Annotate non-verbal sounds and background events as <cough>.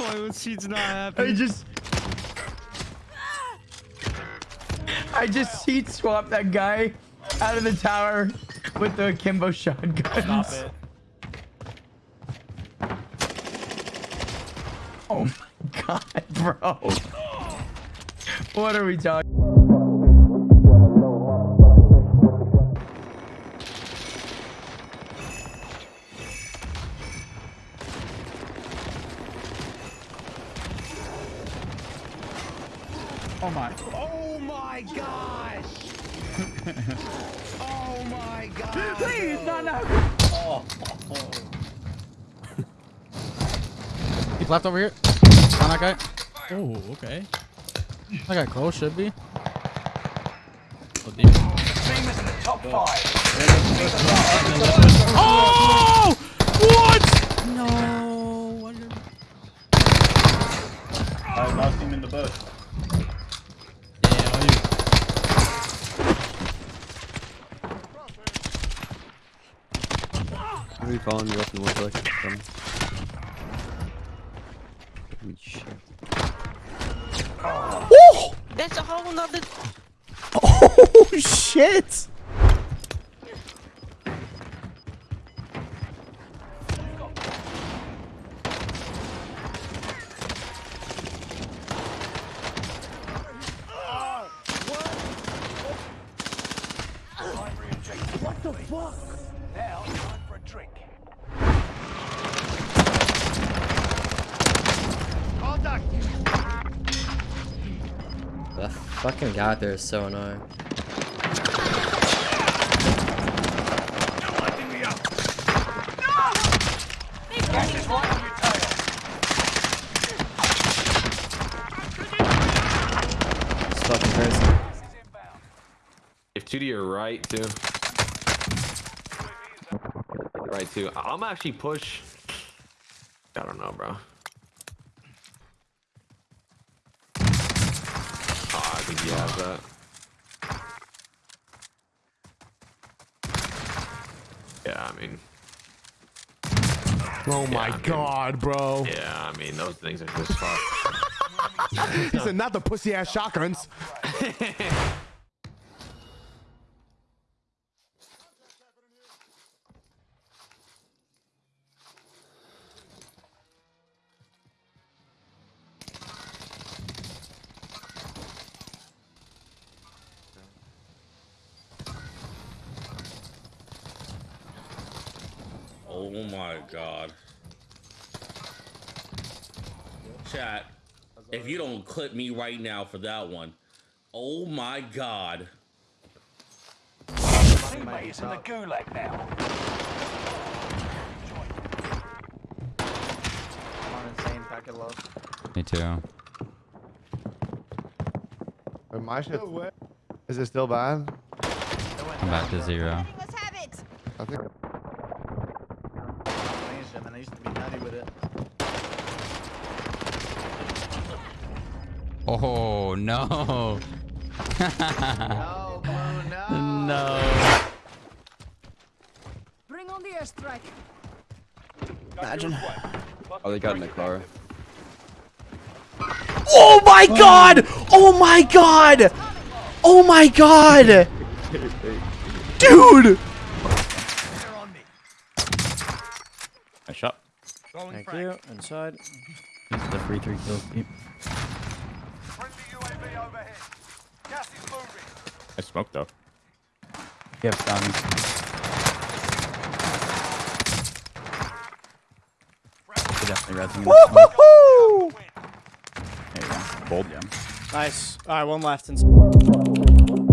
Why was she not happy? I just. I just seat swapped that guy out of the tower with the Kimbo shotguns. Stop it. Oh my <laughs> god, bro. What are we talking? Oh my. Oh my gosh! <laughs> oh my god! Please, no, no. <laughs> He left over here. On that guy. Oh, okay. That guy close should be. So deep. <laughs> Oh! What? No. What did- I lost him in the bush. Yeah, what you- I'm recalling you up in one second. Coming. Holy shit. Oh! That's a whole nother. Oh <laughs> shit! What the fucking guy out there is so annoying. Fucking crazy. If two to your right too. Right too. I'm actually push. I don't know, bro. Oh, I think he has that. Yeah, I mean, Oh my I mean- god, bro. yeah, I mean, those things are just <laughs> fucked. He said not the pussy ass shotguns. <laughs> Oh my god. Chat, if you don't clip me right now for that one, oh my god. Me too. Wait, my shit. Is it still bad? I'm back to zero. Let's have it. I think. I used to be nutty with it. Oh no. <laughs> No, Blue, no. no. Bring on the airstrike. Imagine. Oh, they got in the car. Oh my god! Oh my god! Oh my god! <laughs> Dude! I shot. Thank you. Inside. is The free three kills. Keep. I smoked though. You have stuns. Definitely resing. Woohoo! There you go. Bold. Nice. All right, one left. Inside.